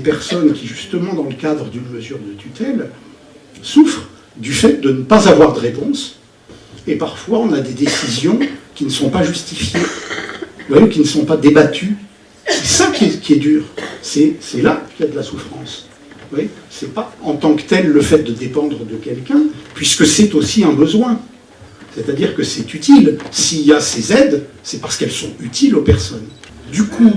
des personnes qui, justement, dans le cadre d'une mesure de tutelle, souffrent du fait de ne pas avoir de réponse, et parfois on a des décisions qui ne sont pas justifiées, qui ne sont pas débattues. C'est ça qui est, qui est dur, c'est là qu'il y a de la souffrance. Ce c'est pas en tant que tel le fait de dépendre de quelqu'un, puisque c'est aussi un besoin. C'est-à-dire que c'est utile. S'il y a ces aides, c'est parce qu'elles sont utiles aux personnes. Du coup,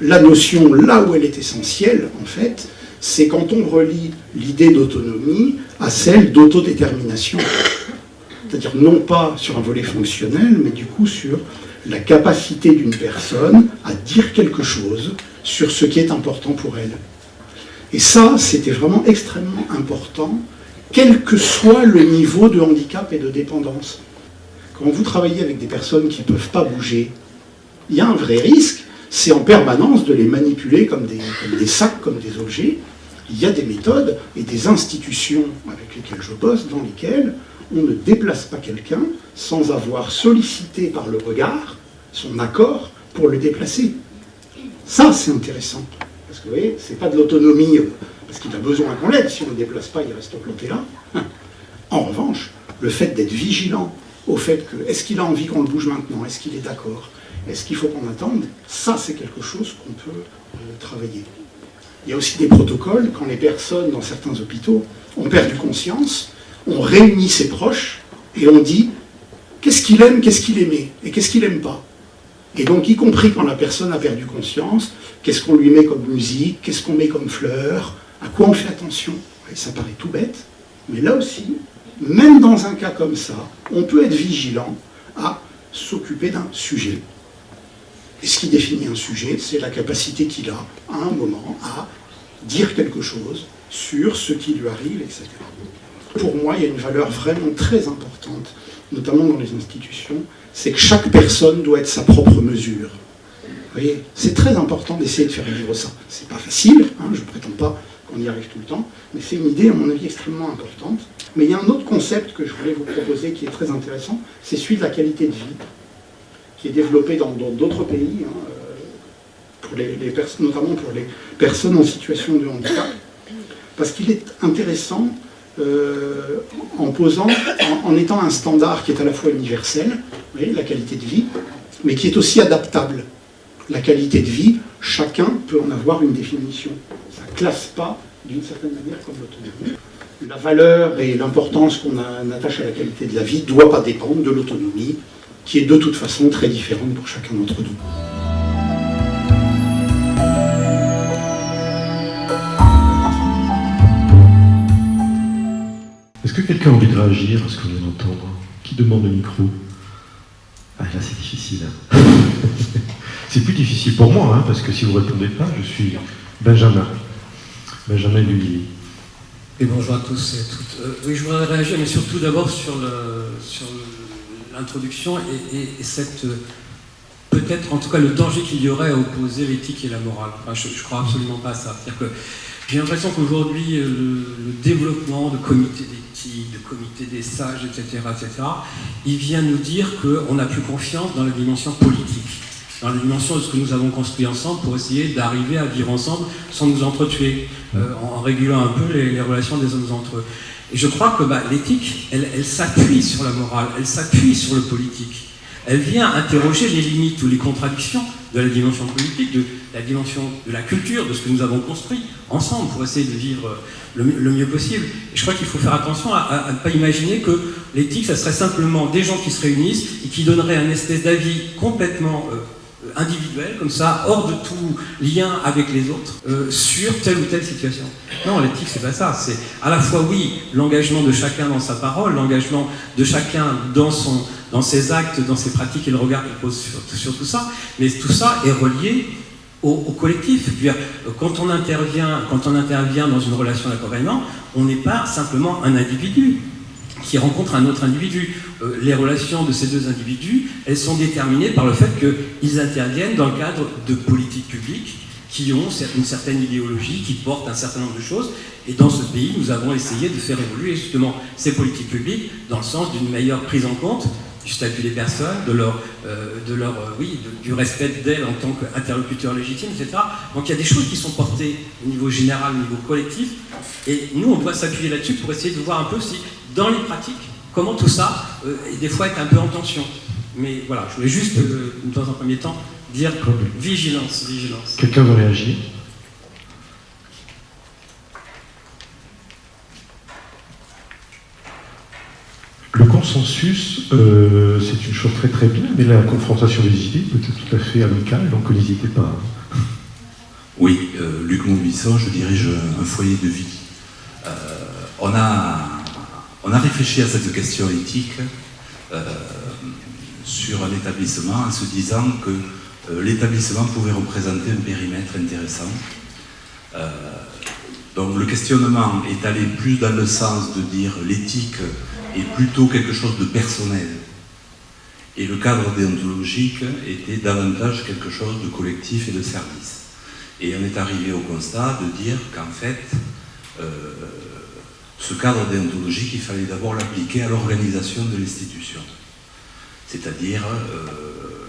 la notion, là où elle est essentielle, en fait, c'est quand on relie l'idée d'autonomie à celle d'autodétermination. C'est-à-dire non pas sur un volet fonctionnel, mais du coup sur la capacité d'une personne à dire quelque chose sur ce qui est important pour elle. Et ça, c'était vraiment extrêmement important, quel que soit le niveau de handicap et de dépendance. Quand vous travaillez avec des personnes qui ne peuvent pas bouger, il y a un vrai risque, c'est en permanence de les manipuler comme des, sacs, comme des objets. Il y a des méthodes et des institutions avec lesquelles je bosse, dans lesquelles on ne déplace pas quelqu'un sans avoir sollicité par le regard son accord pour le déplacer. Ça, c'est intéressant. Parce que vous voyez, c'est pas de l'autonomie euh, parce qu'il a besoin qu'on l'aide. Si on ne le déplace pas, il reste planté là. En revanche, le fait d'être vigilant au fait que, est-ce qu'il a envie qu'on le bouge maintenant? Est-ce qu'il est d'accord? Est-ce qu'il faut qu'on attende Ça, c'est quelque chose qu'on peut euh, travailler. Il y a aussi des protocoles, quand les personnes dans certains hôpitaux ont perdu conscience, on réunit ses proches et on dit qu'est-ce qu'il aime, qu'est-ce qu'il aimait et qu'est-ce qu'il n'aime pas. Et donc, y compris quand la personne a perdu conscience, qu'est-ce qu'on lui met comme musique, qu'est-ce qu'on met comme fleurs, à quoi on fait attention. ça paraît tout bête, mais là aussi, même dans un cas comme ça, on peut être vigilant à s'occuper d'un sujet. Et ce qui définit un sujet, c'est la capacité qu'il a, à un moment, à dire quelque chose sur ce qui lui arrive, etc. Pour moi, il y a une valeur vraiment très importante, notamment dans les institutions, c'est que chaque personne doit être sa propre mesure. Vous voyez, c'est très important d'essayer de faire vivre ça. C'est pas facile, hein, je ne prétends pas qu'on y arrive tout le temps, mais c'est une idée, à mon avis, extrêmement importante. Mais il y a un autre concept que je voulais vous proposer qui est très intéressant, c'est celui de la qualité de vie, qui est développé dans d'autres pays, hein, euh, notamment pour les personnes en situation de handicap, parce qu'il est intéressant euh, en posant, en, étant un standard qui est à la fois universel, la qualité de vie, mais qui est aussi adaptable. La qualité de vie, chacun peut en avoir une définition. Ça ne classe pas d'une certaine manière comme l'autonomie. La valeur et l'importance qu'on attache à la qualité de la vie ne doit pas dépendre de l'autonomie, qui est de toute façon très différente pour chacun d'entre nous. Est-ce que quelqu'un a envie de réagir à ce qu'on vient d'entendre Qui demande le micro Ah là c'est difficile. Hein. c'est plus difficile pour moi, hein, parce que si vous ne répondez pas, je suis Benjamin. Benjamin lui. Et bonjour à tous et à toutes. Euh, oui, je voudrais réagir, mais surtout d'abord sur l'introduction et, cette peut-être en tout cas le danger qu'il y aurait à opposer l'éthique et la morale. je ne crois absolument pas à ça. C'est-à-dire que j'ai l'impression qu'aujourd'hui, le, le, développement de comités de comité des sages, etc., etc., il vient nous dire qu'on n'a plus confiance dans la dimension politique, dans la dimension de ce que nous avons construit ensemble pour essayer d'arriver à vivre ensemble sans nous entretuer, euh, en régulant un peu les, relations des hommes entre eux. Et je crois que bah, l'éthique, elle, s'appuie sur la morale, elle s'appuie sur le politique. Elle vient interroger les limites ou les contradictions de la dimension politique, de la dimension de la culture, de ce que nous avons construit ensemble pour essayer de vivre le, mieux possible. Et je crois qu'il faut faire attention à, ne pas imaginer que l'éthique, ça serait simplement des gens qui se réunissent et qui donneraient un espèce d'avis complètement euh, individuel, comme ça, hors de tout lien avec les autres, euh, sur telle ou telle situation. Non, l'éthique, c'est pas ça. C'est à la fois, oui, l'engagement de chacun dans sa parole, l'engagement de chacun dans son dans ses actes, dans ses pratiques et le regard qu'il pose sur, tout ça, mais tout ça est relié au, collectif. Quand on, intervient, quand on intervient dans une relation d'accompagnement, on n'est pas simplement un individu qui rencontre un autre individu. Euh, les relations de ces deux individus, elles sont déterminées par le fait qu'ils interviennent dans le cadre de politiques publiques qui ont une certaine idéologie, qui portent un certain nombre de choses. Et dans ce pays, nous avons essayé de faire évoluer justement ces politiques publiques dans le sens d'une meilleure prise en compte du statut des personnes, de leur, de leur oui, du respect d'elles en tant qu'interlocuteur légitime, etc. Donc il y a des choses qui sont portées au niveau général, au niveau collectif, et nous on doit s'appuyer là-dessus pour essayer de voir un peu si, dans les pratiques, comment tout ça, des fois, est un peu en tension. Mais voilà, je voulais juste, dans un premier temps, dire vigilance, vigilance. Quelqu'un veut réagir Le consensus, euh, c'est une chose très très bien, mais la confrontation des idées peut être tout à fait amicale, donc n'hésitez pas. Oui, euh, Luc Montbuisson, je dirige un foyer de vie. Euh, on, a, on a réfléchi à cette question éthique sur un établissement en se disant que l'établissement pouvait représenter un périmètre intéressant. donc le questionnement est allé plus dans le sens de dire l'éthique est plutôt quelque chose de personnel. Et le cadre déontologique était davantage quelque chose de collectif et de service. Et on est arrivé au constat de dire qu'en fait, euh, ce cadre déontologique, il fallait d'abord l'appliquer à l'organisation de l'institution. C'est-à-dire euh,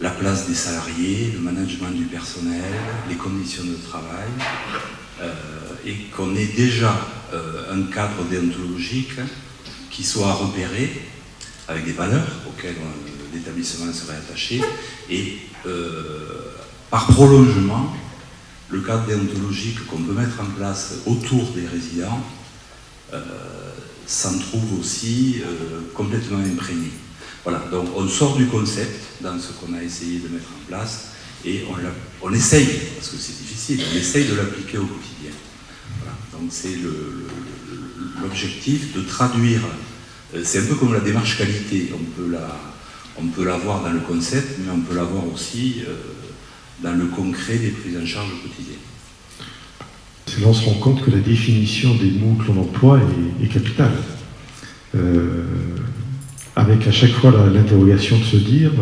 la place des salariés, le management du personnel, les conditions de travail, euh, et qu'on ait déjà euh, un cadre déontologique qui soit repéré avec des valeurs auxquelles euh, l'établissement serait attaché et euh, par prolongement, le cadre déontologique qu'on peut mettre en place autour des résidents s'en trouve aussi complètement imprégné. Voilà, donc on sort du concept dans ce qu'on a essayé de mettre en place et on, on essaye, parce que c'est difficile, on essaye de l'appliquer au quotidien. Donc c'est l'objectif de traduire, euh, c'est un peu comme la démarche qualité, on peut la, on peut voir dans le concept, mais on peut la voir aussi euh, dans le concret des prises en charge quotidiennes. C'est là on se rend compte que la définition des mots que l'on emploie est, capitale. Euh, avec à chaque fois l'interrogation de se dire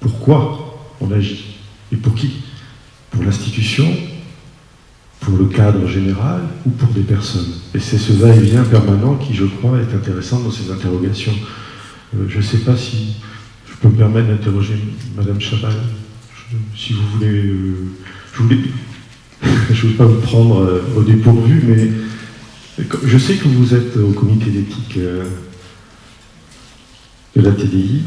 pourquoi on agit et pour qui? Pour l'institution, pour le cadre général ou pour des personnes. Et c'est ce va-et-vient permanent qui, je crois, est intéressant dans ces interrogations. Euh, je ne sais pas si je peux me permettre d'interroger Madame Chabal, si vous voulez. Euh, je ne veux pas vous prendre euh, au dépourvu, mais je sais que vous êtes au comité d'éthique de la TDI.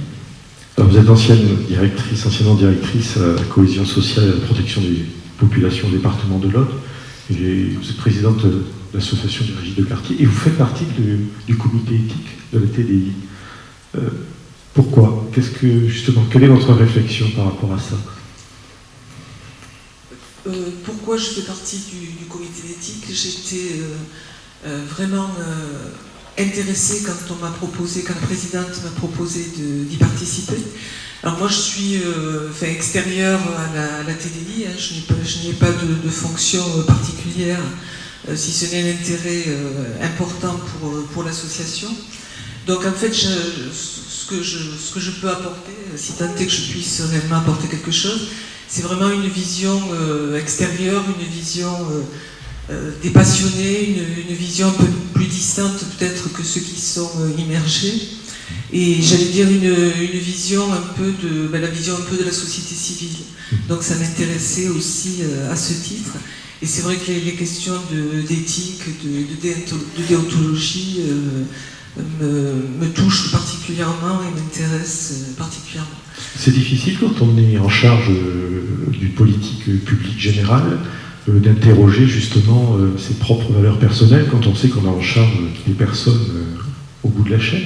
vous êtes ancienne directrice, anciennement directrice à la cohésion sociale et à la protection des populations au département de l'Aude vous êtes présidente de l'association du régime de quartier et vous faites partie du comité éthique de la TDI. Euh, pourquoi? Qu'est-ce que justement Quelle est votre réflexion par rapport à ça? Euh, Pourquoi je fais partie du, comité d'éthique? J'étais euh, vraiment intéressée quand on m'a proposé, quand la présidente m'a proposé d'y participer. Alors moi je suis euh, extérieure à la, TDI, hein. je n'ai pas, de, fonction euh, particulière, euh, si ce n'est un intérêt important pour, l'association. Donc en fait, ce, que je, peux apporter, si tant est que je puisse réellement apporter quelque chose, c'est vraiment une vision extérieure, une vision des passionnés, une, une, vision un peu plus distante peut-être que ceux qui sont immergés et j'allais dire une, vision un peu de ben, la vision un peu de la société civile. Donc ça m'intéressait aussi euh, à ce titre. Et c'est vrai que les, questions d'éthique, de, déontologie euh, me, touchent particulièrement et m'intéressent euh, particulièrement. C'est difficile quand on est en charge d'une politique publique générale d'interroger justement ses propres valeurs personnelles quand on sait qu'on a en charge des personnes au bout de la chaîne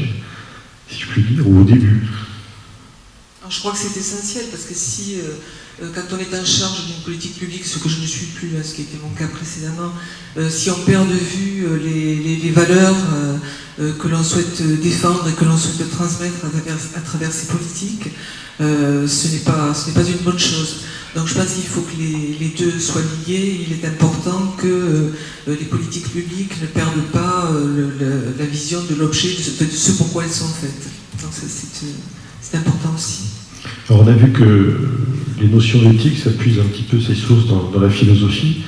si je puis dire, ou au début. Je crois que c'est essentiel, parce que si, euh, euh, quand on est en charge d'une politique publique, ce que je ne suis plus, hein, ce qui était mon cas précédemment, euh, si on perd de vue les, valeurs que l'on souhaite défendre et que l'on souhaite transmettre à travers, ces politiques, ce n'est pas, pas une bonne chose. Donc je pense qu'il faut que les, deux soient liés. Il est important que les politiques publiques ne perdent pas la vision de l'objet, de, ce pourquoi elles sont faites. Donc c'est important aussi. Alors on a vu que les notions d'éthique, ça puise un petit peu ses sources dans, la philosophie.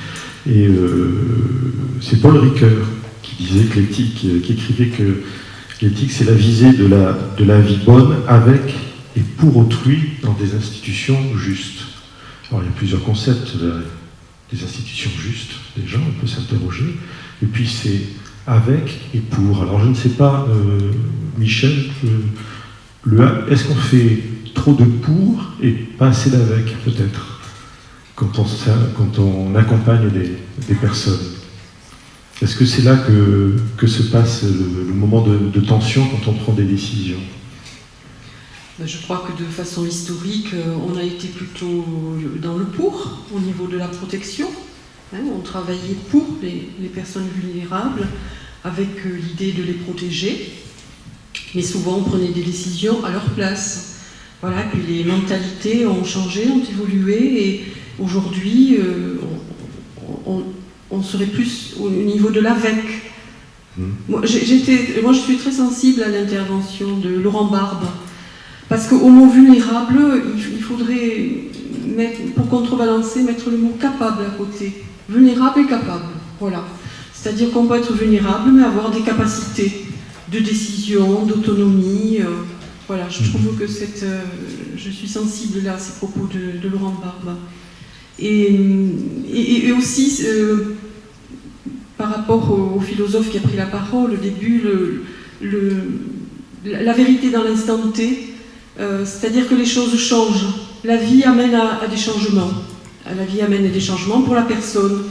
Et euh, c'est Paul Ricoeur qui disait que l'éthique, qui écrivait que L'éthique, c'est la visée de la, de la vie bonne avec et pour autrui dans des institutions justes. Alors il y a plusieurs concepts des institutions justes, déjà, on peut s'interroger. Et puis c'est avec et pour. Alors je ne sais pas, euh, Michel, est-ce qu'on fait trop de pour et pas assez d'avec, peut-être, quand on, quand on accompagne des, personnes? Est-ce que c'est là que, se passe le, moment de, tension quand on prend des décisions? Ben, je crois que de façon historique, euh, on a été plutôt dans le pour au niveau de la protection. Hein. on travaillait pour les, les personnes vulnérables avec euh, l'idée de les protéger, mais souvent on prenait des décisions à leur place. Voilà, puis les mentalités ont changé, ont évolué, et aujourd'hui, euh, on, serait plus au niveau de l'avec. Hmm. Moi, moi, je suis très sensible à l'intervention de Laurent Barbe, parce qu'au mot vulnérable, il, faudrait, mettre, pour contrebalancer, mettre le mot capable à côté. Vulnérable et capable, voilà. C'est-à-dire qu'on peut être vulnérable, mais avoir des capacités de décision, d'autonomie. Euh, voilà, je trouve que cette, euh, je suis sensible là à ces propos de, Laurent Barbe. Et, et, aussi, euh, par rapport au, philosophe qui a pris la parole au début, la vérité dans l'instant T, c'est-à-dire que les choses changent. La vie amène à, à, des changements. La vie amène à des changements pour la personne.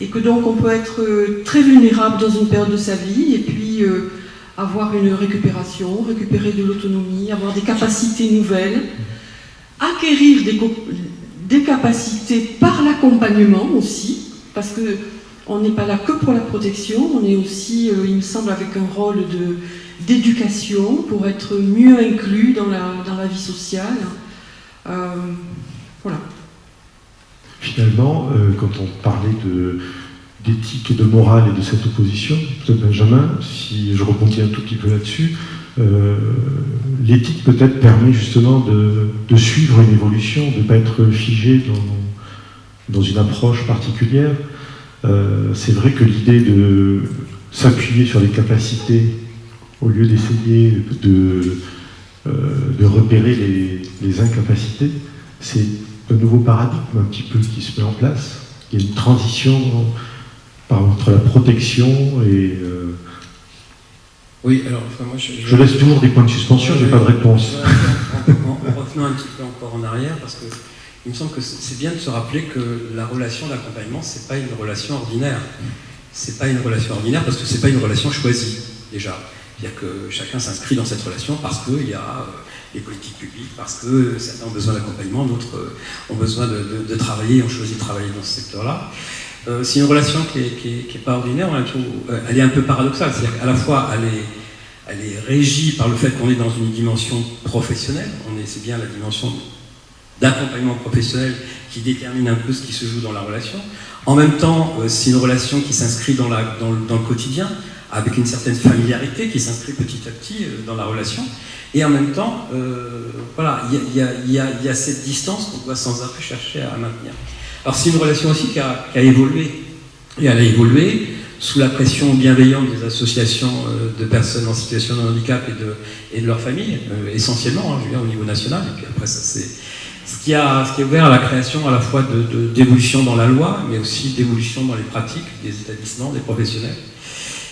Et que donc on peut être très vulnérable dans une période de sa vie et puis avoir une récupération, récupérer de l'autonomie, avoir des capacités nouvelles, acquérir des, capacités par l'accompagnement aussi, parce que on n'est pas là que pour la protection, on est aussi, euh, il me semble, avec un rôle d'éducation pour être mieux inclus dans la, dans la vie sociale. Euh, voilà. Finalement, euh, quand on parlait de, d'éthique et de morale et de cette opposition, peut-être Benjamin, si je rebondis un tout petit peu là-dessus, l'éthique peut-être permet justement de, suivre une évolution, de ne pas être figé dans, dans une approche particulière. Euh, c'est vrai que l'idée de s'appuyer sur les capacités au lieu d'essayer de, euh, de repérer les, les incapacités, c'est un nouveau paradigme un petit peu qui se met en place. Il y a une transition entre la protection et... Euh, oui, alors moi je, je, laisse toujours des points de suspension, je n'ai pas de réponse. En, revenant un petit peu encore en arrière, parce que il me semble que c'est bien de se rappeler que la relation d'accompagnement, c'est pas une relation ordinaire. C'est pas une relation ordinaire parce que c'est pas une relation choisie, déjà. C'est-à-dire que chacun s'inscrit dans cette relation parce qu'il y a euh, les politiques publiques, parce que certains ont besoin d'accompagnement, d'autres euh, ont besoin de, de, travailler, ont choisi de travailler dans ce secteur-là. Euh, c'est une relation qui n'est pas ordinaire, elle est un peu paradoxale, c'est-à-dire qu'à la fois est, elle est régie par le fait qu'on est dans une dimension professionnelle, c'est bien la dimension d'accompagnement professionnel qui détermine un peu ce qui se joue dans la relation. En même temps, euh, c'est une relation qui s'inscrit dans, le quotidien, avec une certaine familiarité qui s'inscrit petit à petit dans la relation. Et en même temps, voilà, il y, a cette distance qu'on doit sans arrêt chercher à maintenir. Alors c'est une relation aussi qui a, évolué, et elle a évolué sous la pression bienveillante des associations euh, de personnes en situation de handicap et de, et de leur famille, euh, essentiellement, hein, je veux au niveau national, et puis après ça c'est ce qui, a, ouvert à la création à la fois d'évolution de, dans la loi, mais aussi d'évolution dans les pratiques des établissements, des professionnels.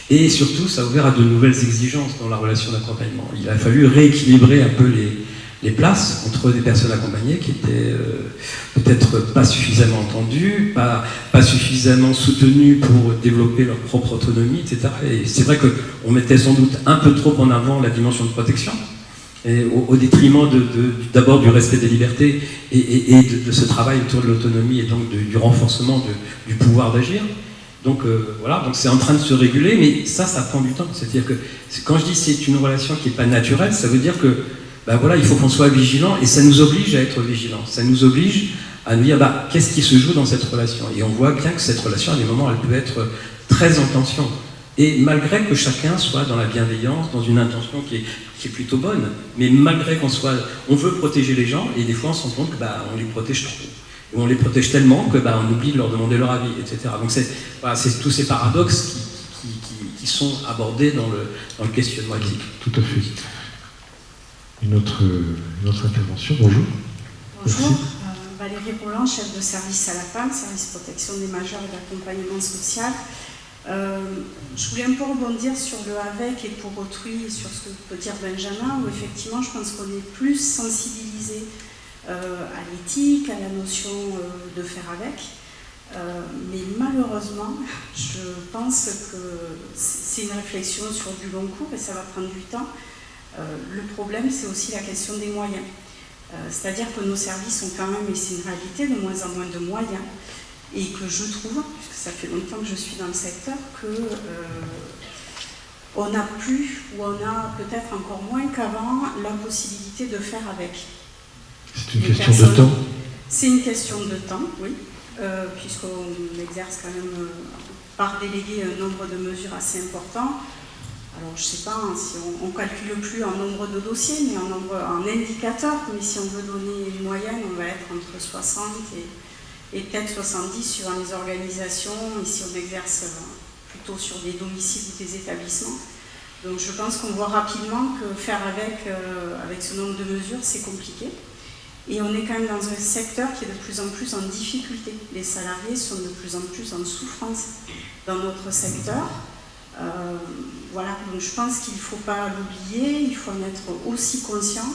Et surtout, ça a ouvert à de nouvelles exigences dans la relation d'accompagnement. Il a fallu rééquilibrer un peu les, les places entre des personnes accompagnées qui étaient euh, peut-être pas suffisamment entendues, pas, pas suffisamment soutenues pour développer leur propre autonomie, etc. Et c'est vrai qu'on mettait sans doute un peu trop en avant la dimension de protection, au, détriment d'abord du respect des libertés et, de, ce travail autour de l'autonomie et donc du renforcement du pouvoir d'agir. Donc euh, voilà, donc c'est en train de se réguler, mais ça, ça prend du temps. C'est-à-dire que quand je dis c'est une relation qui n'est pas naturelle, ça veut dire que ben voilà, il faut qu'on soit vigilant et ça nous oblige à être vigilant. Ça nous oblige à nous dire bah, qu'est-ce qui se joue dans cette relation? Et on voit bien que cette relation, à des moments, elle peut être très en tension. Et malgré que chacun soit dans la bienveillance, dans une intention qui est, qui est plutôt bonne, mais malgré qu'on soit, on veut protéger les gens et des fois on se rend compte qu'on bah, les protège trop. Ou on les protège tellement que bah, on oublie de leur demander leur avis, etc. Donc c'est voilà, tous ces paradoxes qui, qui, qui sont abordés dans le, dans le questionnement éthique. Tout à fait. Une autre, une autre intervention, bonjour. Bonjour, euh, Valérie Roland, chef de service à la PAM, service protection des majeurs et d'accompagnement social. Euh, je voulais un peu rebondir sur le avec et pour autrui et sur ce que peut dire Benjamin, où effectivement je pense qu'on est plus sensibilisé euh, à l'éthique, à la notion de faire avec. mais malheureusement, je pense que c'est une réflexion sur du long cours et ça va prendre du temps. le problème, c'est aussi la question des moyens. C'est-à-dire que nos services ont quand même, et c'est une réalité, de moins en moins de moyens et que je trouve, ça fait longtemps que je suis dans le secteur, que euh, on n'a plus, ou on a peut-être encore moins qu'avant, la possibilité de faire avec. C'est une question de temps C'est une question de temps, oui, euh, puisqu'on exerce quand même euh, par délégué un nombre de mesures assez important. Alors je ne sais pas hein, si on ne calcule plus en nombre de dossiers, mais en nombre en indicateurs, mais si on veut donner une moyenne, on va être entre 60 et et peut-être 70 sur les organisations, ici on exerce euh, plutôt sur des domiciles ou des établissements. Donc je pense qu'on voit rapidement que faire avec, euh, avec ce nombre de mesures, c'est compliqué. Et on est quand même dans un secteur qui est de plus en plus en difficulté. Les salariés sont de plus en plus en souffrance dans notre secteur. Euh, voilà, donc je pense qu'il ne faut pas l'oublier, il faut en être aussi conscient.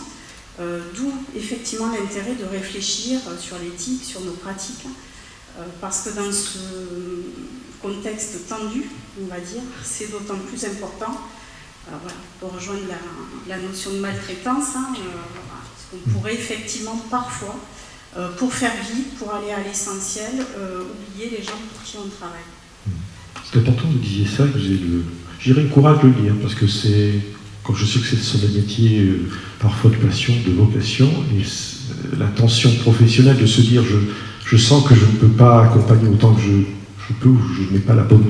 Euh, d'où effectivement l'intérêt de réfléchir sur l'éthique, sur nos pratiques, euh, parce que dans ce contexte tendu, on va dire, c'est d'autant plus important, euh, pour rejoindre la, notion de maltraitance, hein, parce qu'on pourrait effectivement parfois, pour faire vite, pour aller à l'essentiel, oublier les gens pour qui on travaille. C'est important que vous ça, que j'ai le, le courage de le dire, parce que c'est quand je sais que c'est un métier euh, parfois de passion, de vocation, et euh, la tension professionnelle de se dire je, je, sens que je ne peux pas accompagner autant que je, je peux, ou je n'ai pas la bonne,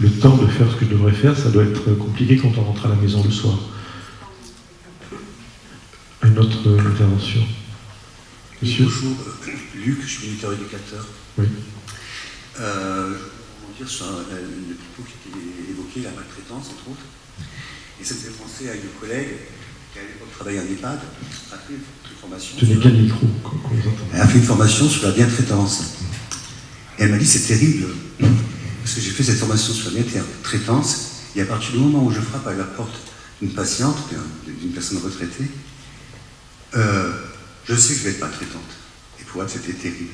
le temps de faire ce que je devrais faire, ça doit être compliqué quand on rentre à la maison le soir. Une autre intervention Monsieur Bonjour, euh, Luc, je suis militaire éducateur. Oui. Euh, je dire sur le propos qui était évoqué, la maltraitance, entre autres. Et ça me fait penser à une collègue qui à l'époque travaillait en EHPAD, a fait une formation. Elle a fait une formation sur la bientraitance. Et elle m'a dit c'est terrible, parce que j'ai fait cette formation sur la bientraitance, et à partir du moment où je frappe à la porte d'une patiente, d'une personne retraitée, euh, je sais que je vais être maltraitante. Et pour elle, c'était terrible.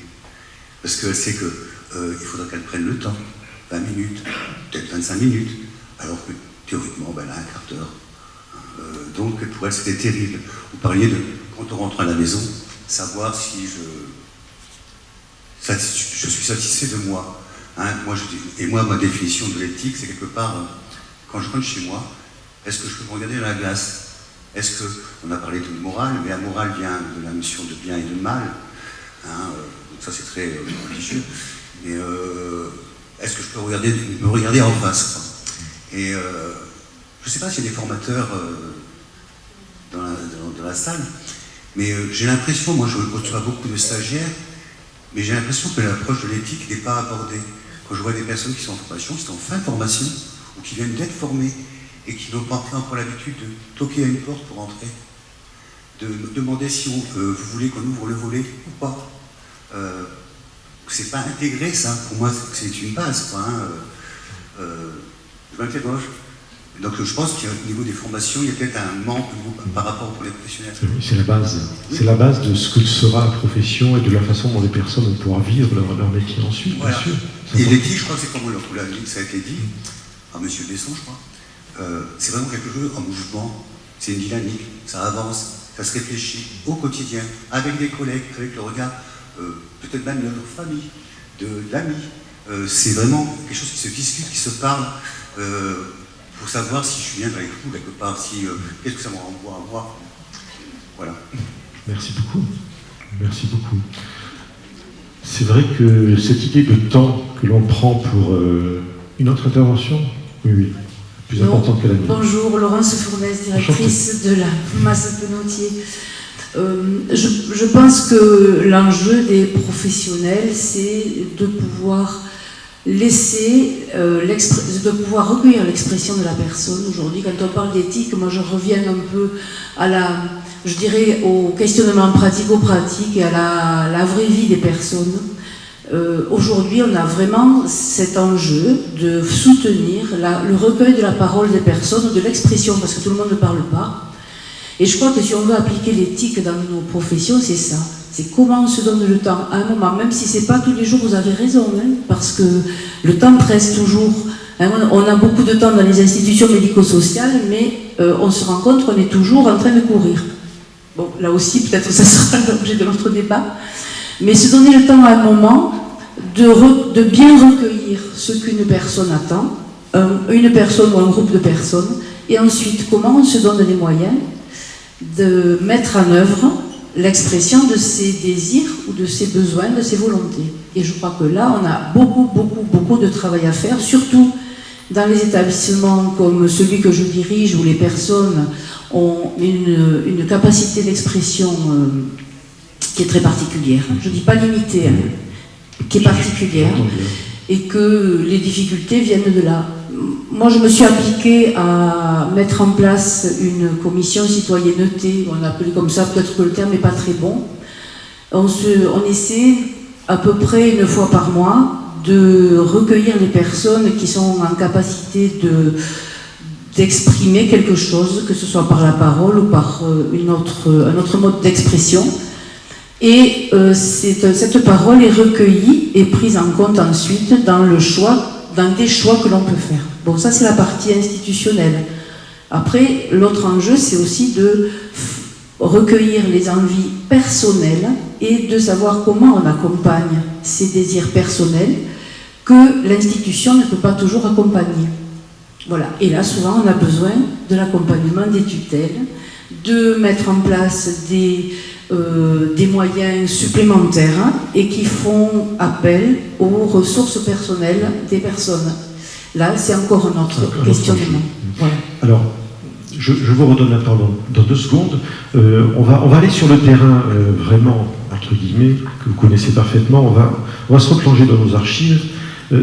Parce qu'elle sait qu'il euh, faudra qu'elle prenne le temps, 20 minutes, peut-être 25 minutes, alors que théoriquement, ben là, un quart d'heure. Euh, donc pour elle, c'était terrible. Vous parliez de, quand on rentre à la maison, savoir si je, je suis satisfait de moi. Hein. moi et moi, ma définition de l'éthique, c'est quelque part, euh, quand je rentre chez moi, est-ce que je peux me regarder dans la glace? Est-ce que, on a parlé de morale, mais la morale vient de la notion de bien et de mal. Hein, euh, donc ça, c'est très religieux. Mais est-ce que je peux regarder, me regarder en face et euh, je ne sais pas s'il y a des formateurs euh, dans la, salle, mais euh, j'ai l'impression, moi je reçois beaucoup de stagiaires, mais j'ai l'impression que l'approche de l'éthique n'est pas abordée. Quand je vois des personnes qui sont en formation, qui sont en fin de formation, ou qui viennent d'être formées, et qui n'ont pas encore l'habitude de toquer à une porte pour entrer, de demander si vous voulez qu'on ouvre le volet ou pas. C'est pas intégré ça, pour moi c'est une base. Quoi, hein, Donc je pense qu'au niveau des formations, il y a peut-être un manque par rapport pour les professionnels. C'est la base. C'est la base de ce que sera la profession et de la façon dont les personnes vont pouvoir vivre leur, métier ensuite, bien sûr. Et l'éthique, je crois que c'est comme ça a été dit, par M. Besson, je crois, euh, c'est vraiment quelque chose en mouvement, c'est une dynamique, ça avance, ça se réfléchit au quotidien, avec des collègues, avec le regard, euh, peut-être même de notre famille, de l'amis. Euh, c'est vraiment quelque chose qui se discute, qui se parle, pour savoir si je suis bien avec vous quelque part, si euh, qu'est-ce que ça me renvoie à moi. Voilà. Merci beaucoup. Merci beaucoup. C'est vrai que cette idée de temps que l'on prend pour euh, une autre intervention, oui, oui, plus importante que la mienne. Bonjour, Laurence Fournaise, directrice de la masse Penotier. je, je, pense que l'enjeu des professionnels, c'est de pouvoir laisser, euh, de pouvoir recueillir l'expression de la personne aujourd'hui. Quand on parle d'éthique, moi je reviens un peu à la, je dirais, au questionnement pratico-pratique et à la, vraie vie des personnes. Euh, aujourd'hui, on a vraiment cet enjeu de soutenir le recueil de la parole des personnes, de l'expression, parce que tout le monde ne parle pas. Et je crois que si on veut appliquer l'éthique dans nos professions, c'est ça. C'est comment on se donne le temps à un moment, même si c'est pas tous les jours, vous avez raison, hein, parce que le temps presse toujours. Hein, on a beaucoup de temps dans les institutions médico-sociales, mais euh, on se rend compte qu'on est toujours en train de courir. Bon, là aussi, peut-être ça sera l'objet de notre débat. Mais se donner le temps à un moment de bien recueillir ce qu'une personne attend, une personne ou un groupe de personnes, et ensuite comment on se donne les moyens de mettre en œuvre l'expression de ses désirs ou de ses besoins, de ses volontés. Et je crois que là, on a beaucoup, beaucoup, beaucoup de travail à faire, surtout dans les établissements comme celui que je dirige, où les personnes ont une, capacité d'expression euh, qui est très particulière. Je ne dis pas limitée, hein, qui est particulière, et que les difficultés viennent de là moi, je me suis appliquée à mettre en place une commission citoyenneté, on appelle comme ça, peut-être que le terme n'est pas très bon. On, se, on essaie à peu près une fois par mois de recueillir les personnes qui sont en capacité de, d'exprimer quelque chose, que ce soit par la parole ou par euh, une autre, un autre mode d'expression. Et euh, cette parole est recueillie et prise en compte ensuite dans le choix dans des choix que l'on peut faire. Bon, ça c'est la partie institutionnelle. Après, l'autre enjeu, c'est aussi de recueillir les envies personnelles et de savoir comment on accompagne ces désirs personnels que l'institution ne peut pas toujours accompagner. Voilà. Et là, souvent, on a besoin de l'accompagnement des tutelles, de mettre en place des, euh, des moyens supplémentaires et qui font appel aux ressources personnelles des personnes. Là, c'est encore un autre questionnement. Alors, je, vous redonne la parole dans, deux secondes. Euh, on, va, on va aller sur le terrain euh, vraiment, entre guillemets, que vous connaissez parfaitement. On va, on va se replonger dans nos archives.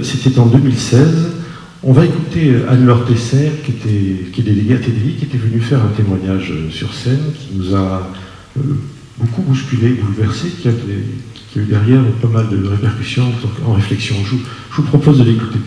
C'était en 2016. On va écouter Anne-Laure Tesser, qui, était, qui est déléguée à TDI, qui était venue faire un témoignage sur scène, qui nous a beaucoup bousculé, bouleversé, qui a, eu derrière pas mal de répercussions en réflexion. Je vous propose de l'écouter.